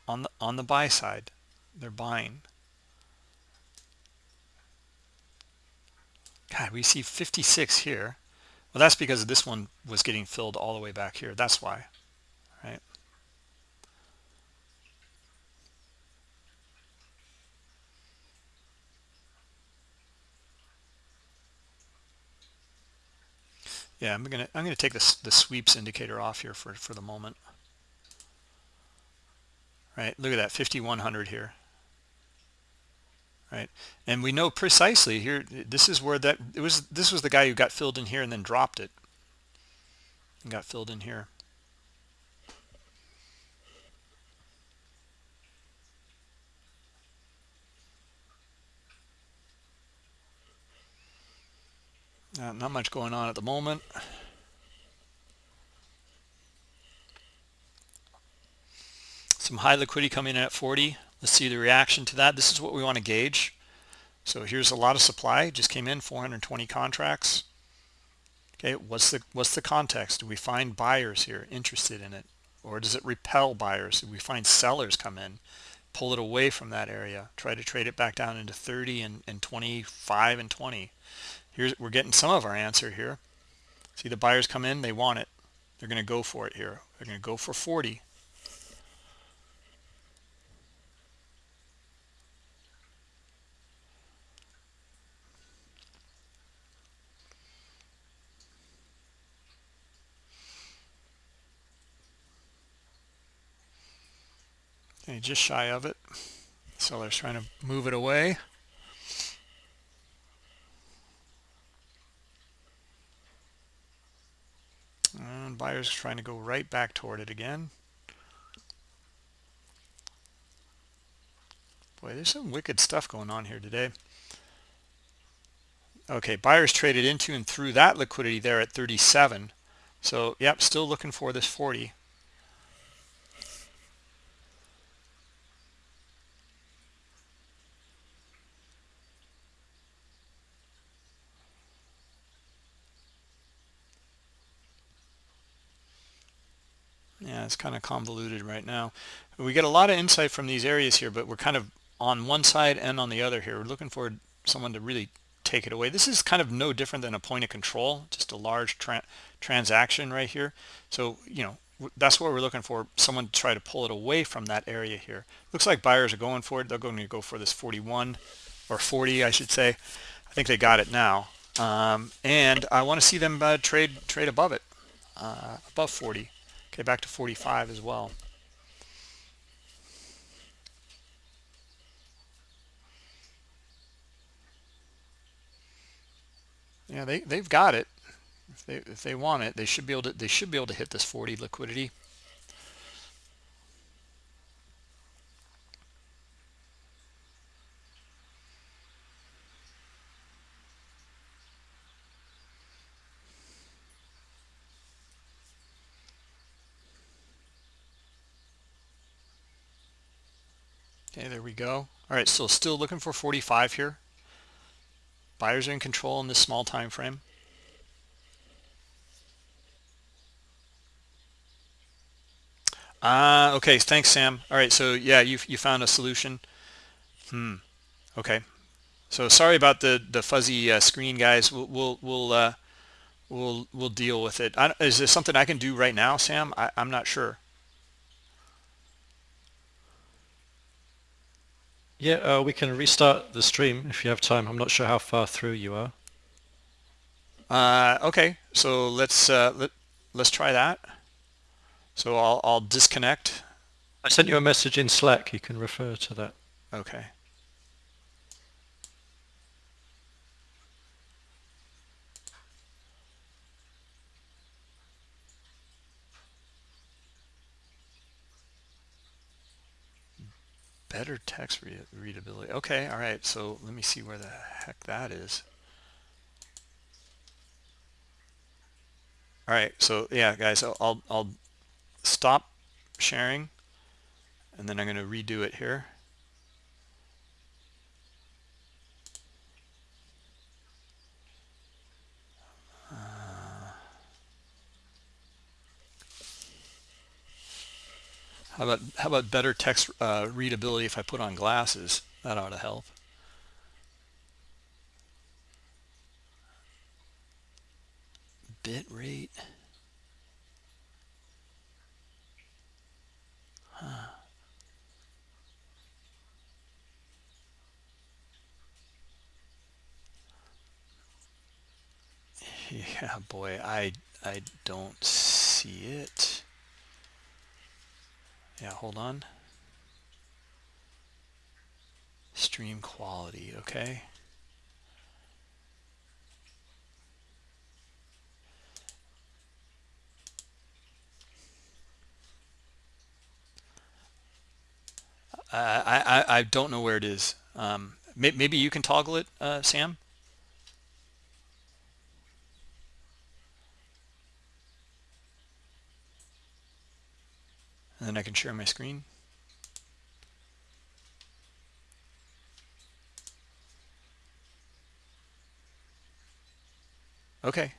On the on the buy side they're buying. God we see 56 here. Well that's because this one was getting filled all the way back here. That's why right yeah i'm gonna i'm gonna take this the sweeps indicator off here for for the moment. Right look at that 5100 here. Right and we know precisely here this is where that it was this was the guy who got filled in here and then dropped it. And got filled in here Uh, not much going on at the moment. Some high liquidity coming in at 40. Let's see the reaction to that. This is what we want to gauge. So here's a lot of supply. Just came in 420 contracts. Okay, what's the what's the context? Do we find buyers here interested in it, or does it repel buyers? Do we find sellers come in, pull it away from that area, try to trade it back down into 30 and, and 25 and 20? Here's we're getting some of our answer here. See the buyers come in they want it. They're going to go for it here. They're going to go for 40 okay just shy of it. Seller's trying to move it away Buyers trying to go right back toward it again. Boy, there's some wicked stuff going on here today. Okay, buyers traded into and through that liquidity there at 37. So, yep, still looking for this 40. yeah it's kind of convoluted right now. We get a lot of insight from these areas here but we're kind of on one side and on the other here. We're looking for someone to really take it away. This is kind of no different than a point of control just a large tra transaction right here. So you know that's what we're looking for someone to try to pull it away from that area here. Looks like buyers are going for it. They're going to go for this 41 or 40 I should say. I think they got it now. Um, and I want to see them uh, trade trade above it uh, above 40 Okay, back to 45 as well. Yeah, they they've got it. If they if they want it, they should be able to they should be able to hit this 40 liquidity. Okay, there we go. All right, so still looking for 45 here. Buyers are in control in this small time frame. Ah, uh, okay. Thanks, Sam. All right, so yeah, you you found a solution. Hmm. Okay. So sorry about the the fuzzy uh, screen, guys. We'll we'll we'll uh, we'll we'll deal with it. I, is there something I can do right now, Sam? I, I'm not sure. Yeah, uh, we can restart the stream if you have time. I'm not sure how far through you are. Uh, okay, so let's uh, let let's try that. So I'll I'll disconnect. I sent you a message in Slack. You can refer to that. Okay. Better text read readability. Okay all right so let me see where the heck that is. All right so yeah guys I'll, I'll stop sharing and then I'm going to redo it here How about how about better text uh, readability if I put on glasses? That ought to help. Bit rate. Huh. Yeah, boy, I I don't see it yeah hold on stream quality okay I, I, I don't know where it is. Um, maybe you can toggle it, uh, Sam? And then I can share my screen. Okay.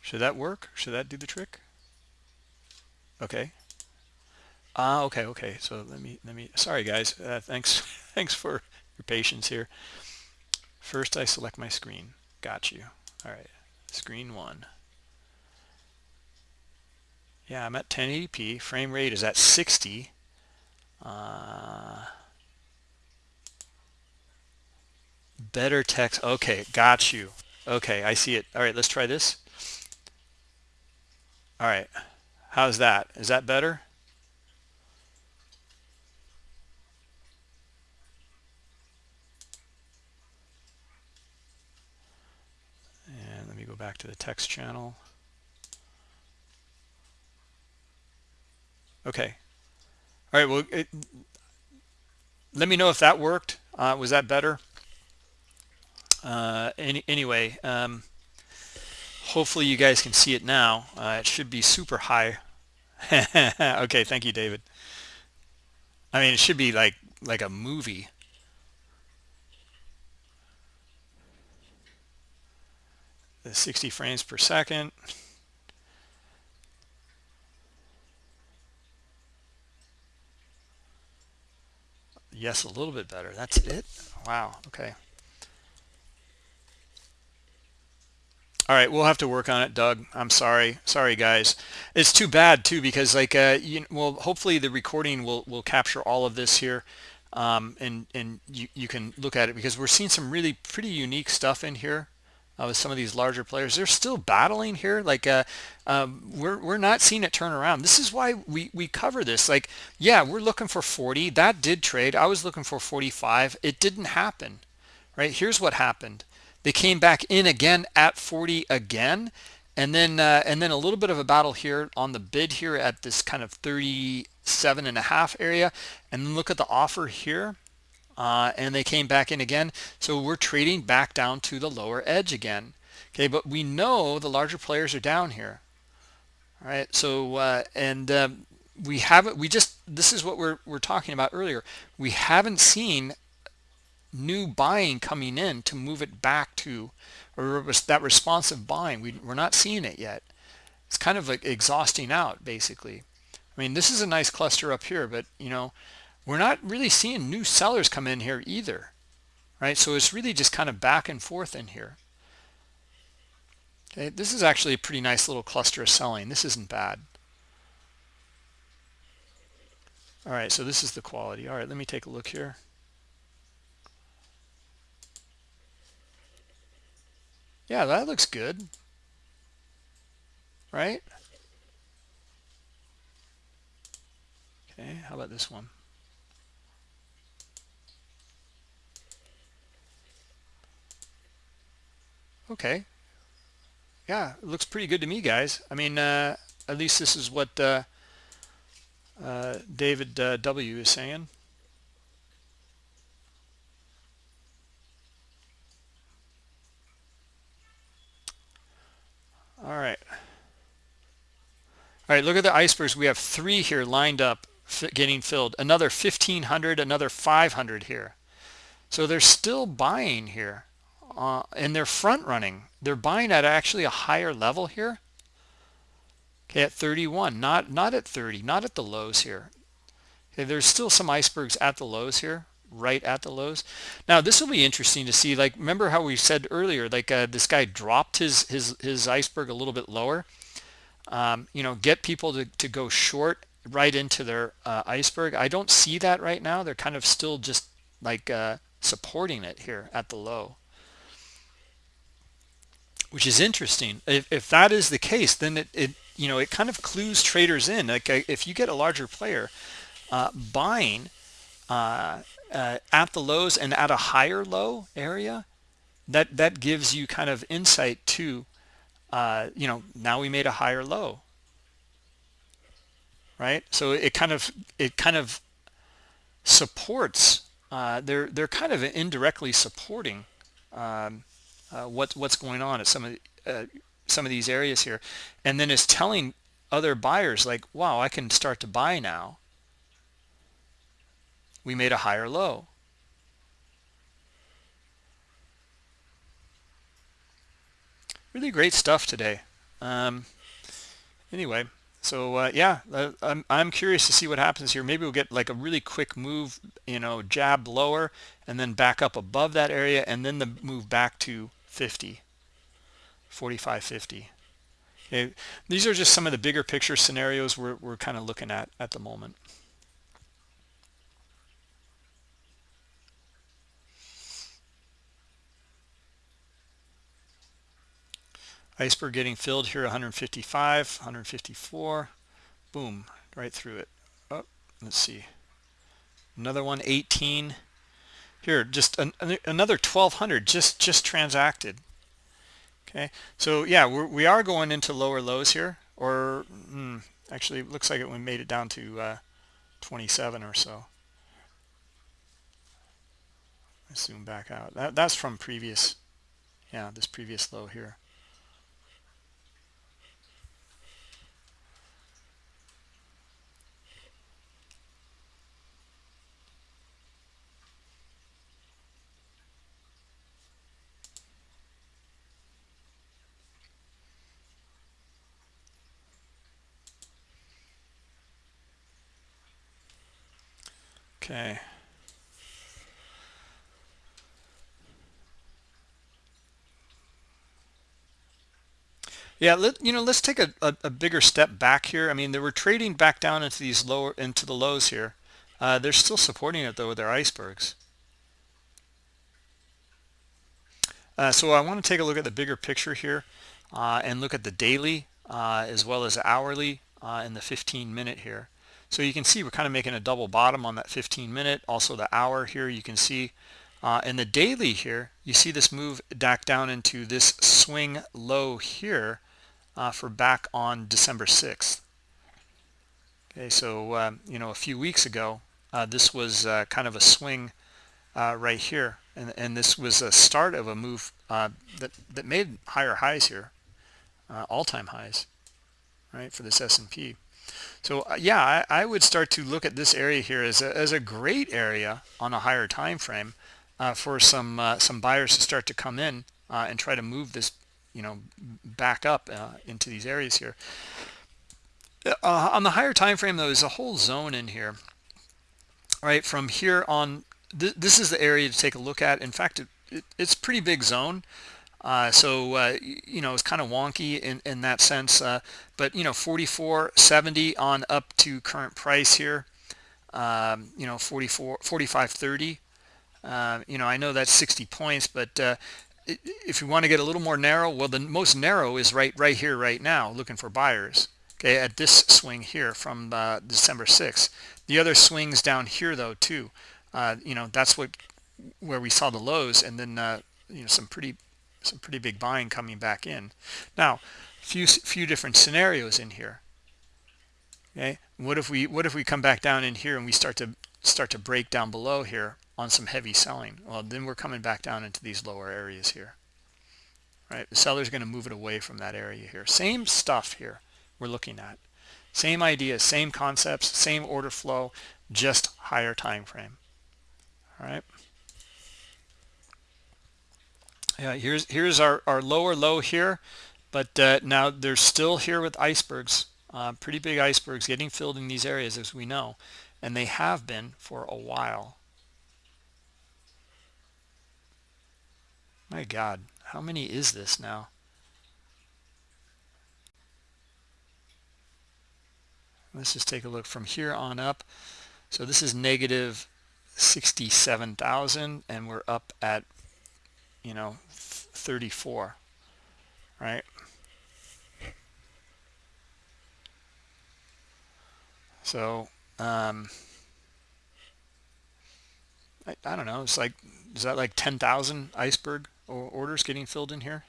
Should that work? Should that do the trick? Okay. Ah, okay, okay. So let me, let me, sorry guys. Uh, thanks, thanks for your patience here. First I select my screen. Got you. All right. Screen one. Yeah, I'm at 1080p. Frame rate is at 60. Uh, better text. Okay, got you. Okay, I see it. All right, let's try this. All right, how's that? Is that better? And let me go back to the text channel. Okay. All right. Well, it, let me know if that worked. Uh, was that better? Uh, any, anyway, um, hopefully you guys can see it now. Uh, it should be super high. okay. Thank you, David. I mean, it should be like like a movie. The 60 frames per second. Yes, a little bit better. That's it? Wow. Okay. All right, we'll have to work on it, Doug. I'm sorry. Sorry, guys. It's too bad too because like uh, you well, hopefully the recording will will capture all of this here, um, and and you you can look at it because we're seeing some really pretty unique stuff in here uh, with some of these larger players. They're still battling here. Like uh, um, we're we're not seeing it turn around. This is why we we cover this. Like yeah, we're looking for 40. That did trade. I was looking for 45. It didn't happen. Right. Here's what happened. They came back in again at 40 again. And then uh, and then a little bit of a battle here on the bid here at this kind of 37 and a half area. And look at the offer here uh, and they came back in again. So we're trading back down to the lower edge again. Okay, but we know the larger players are down here. All right, so uh, and um, we haven't we just this is what we're we're talking about earlier we haven't seen new buying coming in to move it back to or that responsive buying we, we're not seeing it yet it's kind of like exhausting out basically i mean this is a nice cluster up here but you know we're not really seeing new sellers come in here either right? So it's really just kind of back and forth in here. Okay this is actually a pretty nice little cluster of selling. This isn't bad. All right so this is the quality. All right let me take a look here. Yeah that looks good. Right? Okay how about this one okay yeah it looks pretty good to me guys i mean uh at least this is what uh uh, David uh, W is saying. All right. All right, look at the icebergs. We have three here lined up getting filled. Another 1,500, another 500 here. So they're still buying here. Uh, and they're front running. They're buying at actually a higher level here. Okay at 31 not not at 30 not at the lows here. Okay there's still some icebergs at the lows here right at the lows. Now this will be interesting to see like remember how we said earlier like uh, this guy dropped his his his iceberg a little bit lower? Um, you know get people to, to go short right into their uh, iceberg. I don't see that right now. They're kind of still just like uh, supporting it here at the low which is interesting. If, if that is the case then it, it you know it kind of clues traders in. Like if you get a larger player uh, buying uh, uh, at the lows and at a higher low area that that gives you kind of insight to uh, you know now we made a higher low. Right? So it kind of it kind of supports uh, they're they're kind of indirectly supporting um, uh, what what's going on at some of uh, some of these areas here. And then is telling other buyers like wow I can start to buy now. We made a higher low. Really great stuff today. Um, anyway so uh, yeah uh, I'm, I'm curious to see what happens here. Maybe we'll get like a really quick move you know jab lower and then back up above that area and then the move back to 50 4550 okay these are just some of the bigger picture scenarios we're, we're kind of looking at at the moment. Iceberg getting filled here 155 154 boom right through it. Oh let's see. Another one 18 here just an, another 1200 just just transacted. Okay so yeah we're, we are going into lower lows here or hmm, actually looks like it we made it down to uh, 27 or so. Let's zoom back out. That, that's from previous yeah this previous low here Okay. Yeah, let, you know, let's take a, a, a, bigger step back here. I mean, they were trading back down into these lower into the lows here. Uh, they're still supporting it though with their icebergs. Uh, so I want to take a look at the bigger picture here uh, and look at the daily uh, as well as hourly uh, in the 15 minute here. So you can see we're kind of making a double bottom on that 15 minute. Also the hour here you can see. Uh, and the daily here, you see this move back down into this swing low here uh, for back on December 6th. Okay, so um, you know a few weeks ago, uh, this was uh, kind of a swing uh, right here, and and this was a start of a move uh, that that made higher highs here, all-time highs, right for this S&P. So uh, yeah, I, I, would start to look at this area here as a, as a great area on a higher time frame uh, for some uh, some buyers to start to come in uh, and try to move this, you know, back up uh, into these areas here. Uh, on the higher time frame, though, there's a whole zone in here. Right from here on, th this is the area to take a look at. In fact, it, it, it's pretty big zone. Uh, so uh, you know it's kind of wonky in in that sense uh, but you know 44.70 on up to current price here. Um, you know 44 45.30 uh, you know I know that's 60 points but uh, if you want to get a little more narrow well the most narrow is right right here right now looking for buyers okay at this swing here from uh, December 6th the other swings down here though too. You know that's what where we saw the lows and then you know some pretty some pretty big buying coming back in. Now few few different scenarios in here. Okay? What if we what if we come back down in here and we start to start to break down below here on some heavy selling? Well then we're coming back down into these lower areas here. Right? The seller's going to move it away from that area here. Same stuff here we're looking at. Same idea same concepts same order flow just higher time frame. All right yeah here's here's our our lower low here but uh, now they're still here with icebergs uh, pretty big icebergs getting filled in these areas as we know and they have been for a while. My god how many is this now? Let's just take a look from here on up. So this is negative 67,000 and we're up at you know 34 right? So um I, I don't know it's like is that like 10,000 iceberg orders getting filled in here?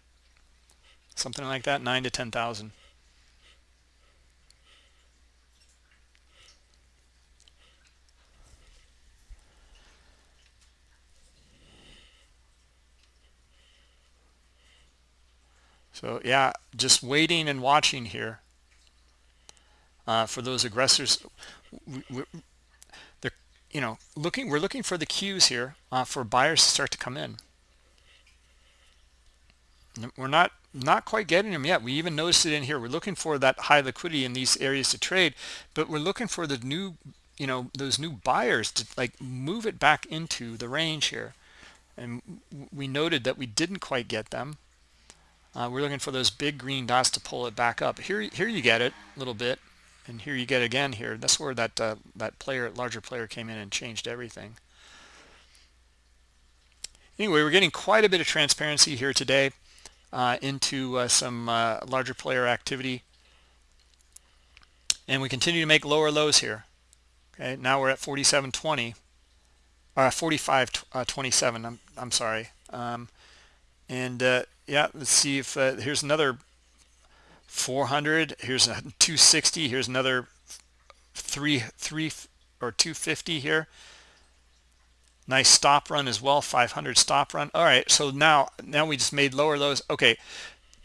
Something like that 9 to 10,000 So yeah, just waiting and watching here uh, for those aggressors. They're, you know, looking. We're looking for the cues here uh, for buyers to start to come in. We're not not quite getting them yet. We even noticed it in here. We're looking for that high liquidity in these areas to trade, but we're looking for the new, you know, those new buyers to like move it back into the range here. And we noted that we didn't quite get them uh, we're looking for those big green dots to pull it back up. Here here you get it a little bit and here you get again here. That's where that uh, that player larger player came in and changed everything. Anyway we're getting quite a bit of transparency here today uh, into uh, some uh, larger player activity. And we continue to make lower lows here. Okay now we're at 47.20 uh 45.27 uh, I'm, I'm sorry. Um, and uh, yeah let's see if uh, here's another 400 here's a 260 here's another three three or 250 here. Nice stop run as well 500 stop run. All right so now now we just made lower lows. Okay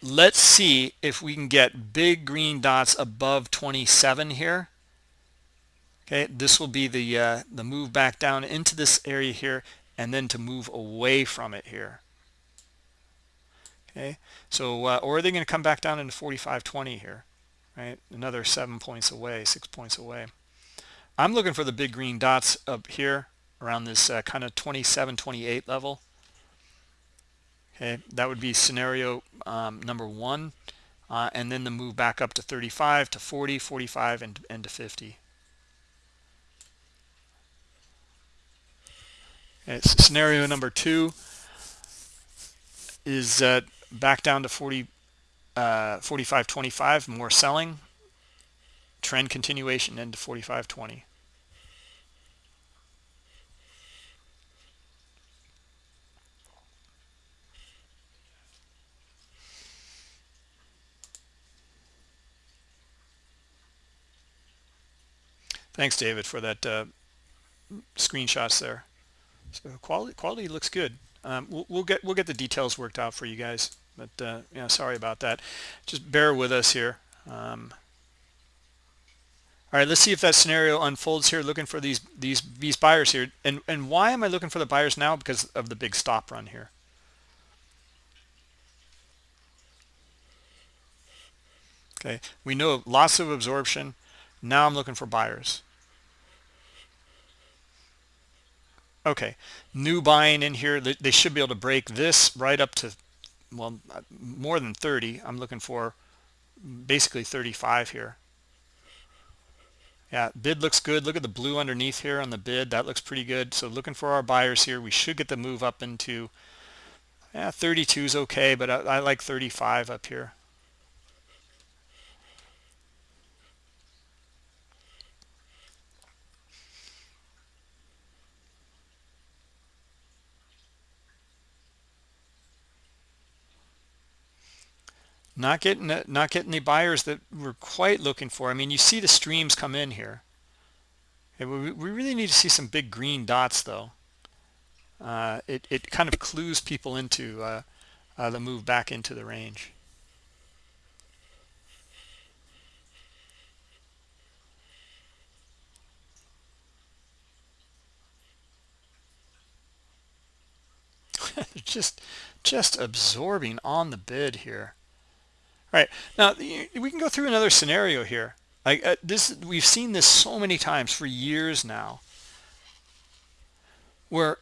let's see if we can get big green dots above 27 here. Okay this will be the uh, the move back down into this area here and then to move away from it here okay? So uh, or are they going to come back down into 45.20 here right? Another seven points away six points away. I'm looking for the big green dots up here around this uh, kind of 27 28 level. Okay that would be scenario um, number one uh, and then the move back up to 35 to 40 45 and, and to 50 okay, scenario number two is uh, back down to 40 uh 45.25 more selling. Trend continuation into 45.20 thanks david for that uh, screenshots there. So quality quality looks good um, we'll, we'll, get we'll get the details worked out for you guys but uh, yeah sorry about that just bear with us here um, All right, let's see if that scenario unfolds here. Looking for these these these buyers here, and and why am I looking for the buyers now? Because of the big stop run here. Okay, we know lots of absorption. Now I'm looking for buyers. Okay, new buying in here. They should be able to break this right up to, well, more than 30. I'm looking for basically 35 here. Yeah, bid looks good. Look at the blue underneath here on the bid. That looks pretty good. So looking for our buyers here. We should get the move up into, yeah, 32 is okay, but I, I like 35 up here. Not getting not getting the buyers that we're quite looking for. I mean, you see the streams come in here. we, we really need to see some big green dots, though. Uh, it, it kind of clues people into uh, uh, the move back into the range. just just absorbing on the bid here all right, now we can go through another scenario here. Like uh, this, we've seen this so many times for years now, where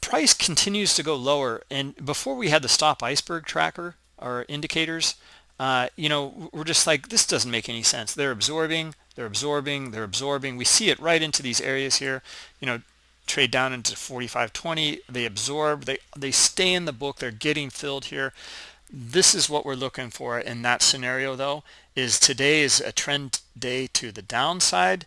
price continues to go lower. And before we had the stop iceberg tracker or indicators, uh, you know, we're just like, this doesn't make any sense. They're absorbing, they're absorbing, they're absorbing. We see it right into these areas here. You know, trade down into 45.20. They absorb, they they stay in the book. They're getting filled here this is what we're looking for in that scenario though is today is a trend day to the downside.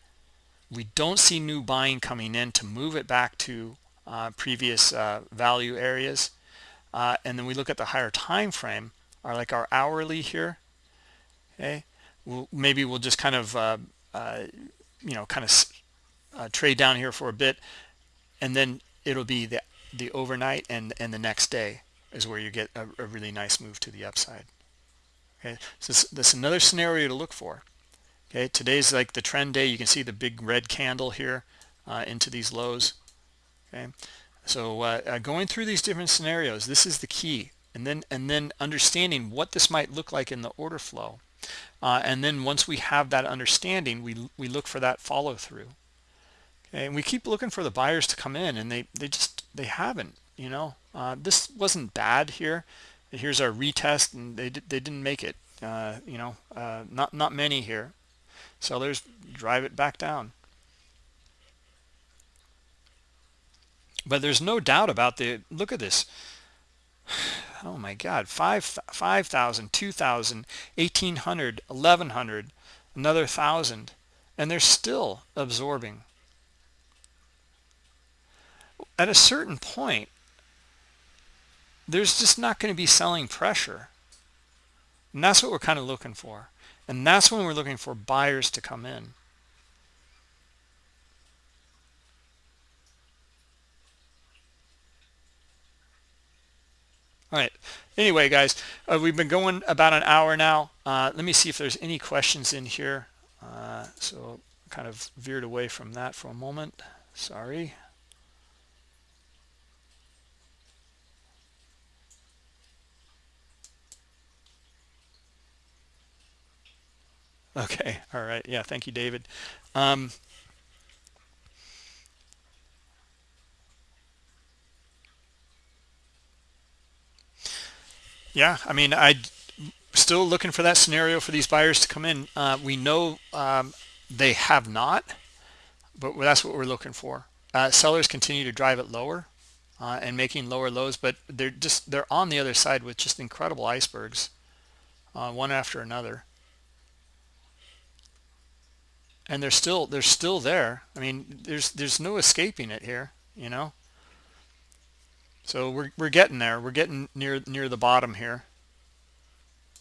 We don't see new buying coming in to move it back to uh, previous uh, value areas. Uh, and then we look at the higher time frame are like our hourly here okay? We'll, maybe we'll just kind of uh, uh, you know kind of uh, trade down here for a bit and then it'll be the the overnight and and the next day is where you get a, a really nice move to the upside. Okay, so this, this is another scenario to look for. Okay, today's like the trend day. You can see the big red candle here uh, into these lows. Okay, so uh, uh, going through these different scenarios, this is the key, and then and then understanding what this might look like in the order flow, uh, and then once we have that understanding, we we look for that follow through. Okay, and we keep looking for the buyers to come in, and they they just they haven't you know? Uh, this wasn't bad here. Here's our retest and they, they didn't make it uh, you know uh, not not many here. Sellers drive it back down. But there's no doubt about the look at this. Oh my god 5 5000 2000 1800 1100 another thousand and they're still absorbing. At a certain point there's just not going to be selling pressure. And that's what we're kind of looking for. And that's when we're looking for buyers to come in. All right. Anyway, guys, uh, we've been going about an hour now. Uh, let me see if there's any questions in here. Uh, so kind of veered away from that for a moment. Sorry. Okay. All right. Yeah. Thank you, David. Um, yeah. I mean, I still looking for that scenario for these buyers to come in. Uh, we know um, they have not, but that's what we're looking for. Uh, sellers continue to drive it lower uh, and making lower lows, but they're just they're on the other side with just incredible icebergs, uh, one after another and they're still they're still there. I mean there's there's no escaping it here you know? So we're, we're getting there. We're getting near near the bottom here.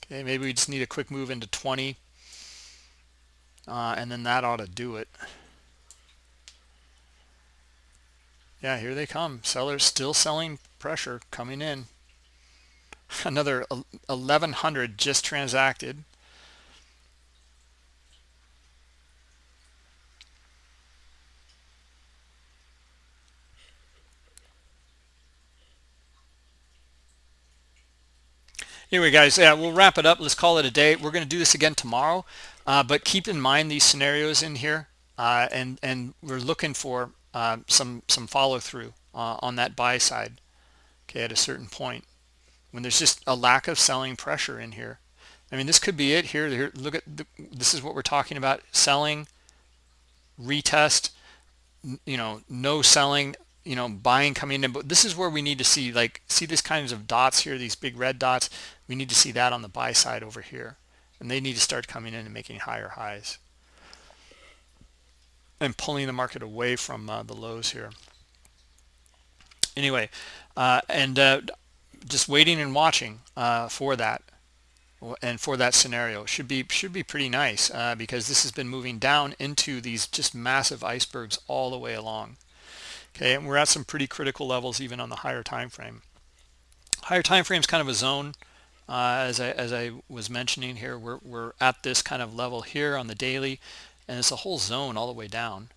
Okay maybe we just need a quick move into 20 uh, and then that ought to do it. Yeah here they come. Sellers still selling pressure coming in. Another 1100 just transacted anyway guys yeah we'll wrap it up. Let's call it a day. We're going to do this again tomorrow uh, but keep in mind these scenarios in here uh, and and we're looking for uh, some some follow through uh, on that buy side okay at a certain point. When there's just a lack of selling pressure in here. I mean this could be it here, here look at the, this is what we're talking about. Selling retest you know no selling you know buying coming in but this is where we need to see like see these kinds of dots here these big red dots. We need to see that on the buy side over here. And they need to start coming in and making higher highs. And pulling the market away from uh, the lows here. Anyway uh, and uh, just waiting and watching uh, for that. And for that scenario. Should be should be pretty nice uh, because this has been moving down into these just massive icebergs all the way along okay and we're at some pretty critical levels even on the higher time frame. Higher time frame is kind of a zone. Uh, as I as I was mentioning here we're, we're at this kind of level here on the daily and it's a whole zone all the way down.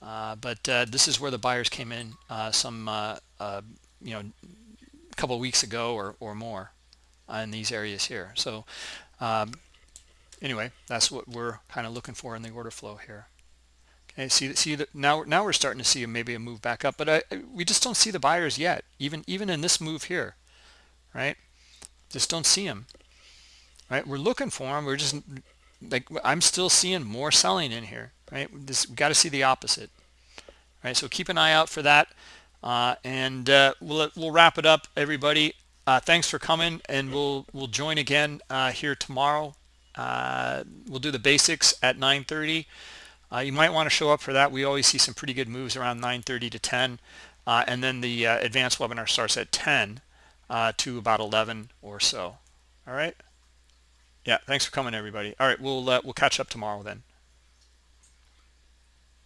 Uh, but uh, this is where the buyers came in uh, some uh, uh, you know a couple weeks ago or, or more in these areas here. So um, anyway that's what we're kind of looking for in the order flow here okay see see that now now we're starting to see maybe a move back up but I, we just don't see the buyers yet even even in this move here right? Just don't see them right? We're looking for them we're just like I'm still seeing more selling in here right? This we got to see the opposite right? So keep an eye out for that uh, and uh, we'll we'll wrap it up everybody. Uh, thanks for coming and we'll we'll join again uh, here tomorrow. Uh, we'll do the basics at 9:30. Uh, you might want to show up for that. We always see some pretty good moves around 9:30 to 10 and then the advanced webinar starts at 10 to about 11 or so. All right? Yeah thanks for coming everybody. All right we'll uh, we'll catch up tomorrow then